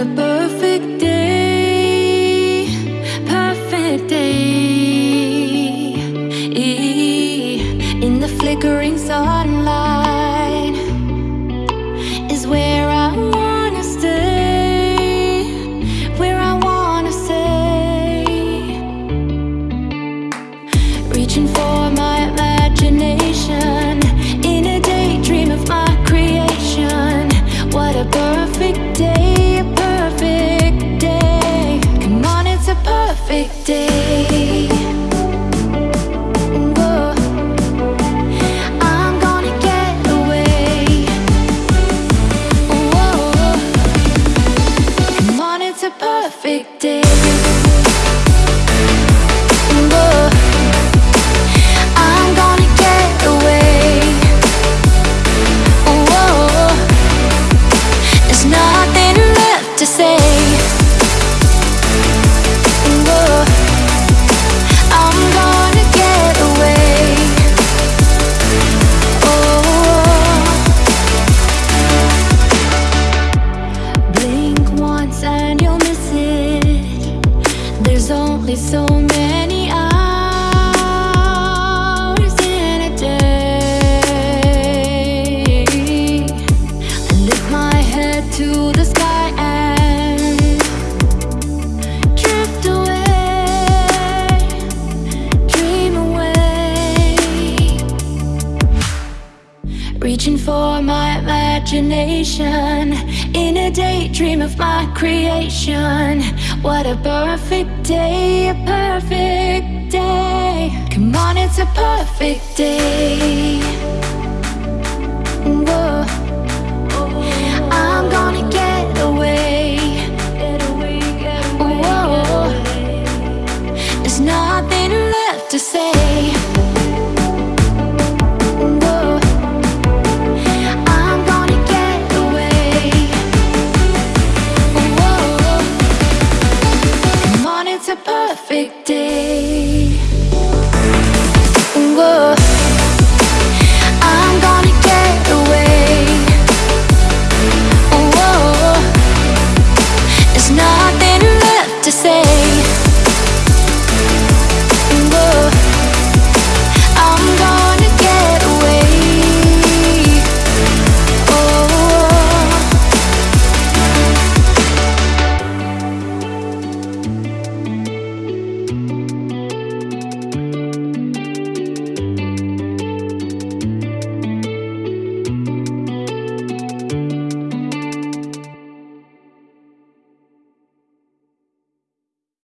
a perfect day, perfect day. So many hours in a day. I lift my head to the sky and drift away, dream away. Reaching for my imagination in a daydream of my creation. What a perfect day, a perfect day. Come on, it's a perfect day. Whoa. I'm gonna get away. Whoa. There's nothing left to say. perfect day.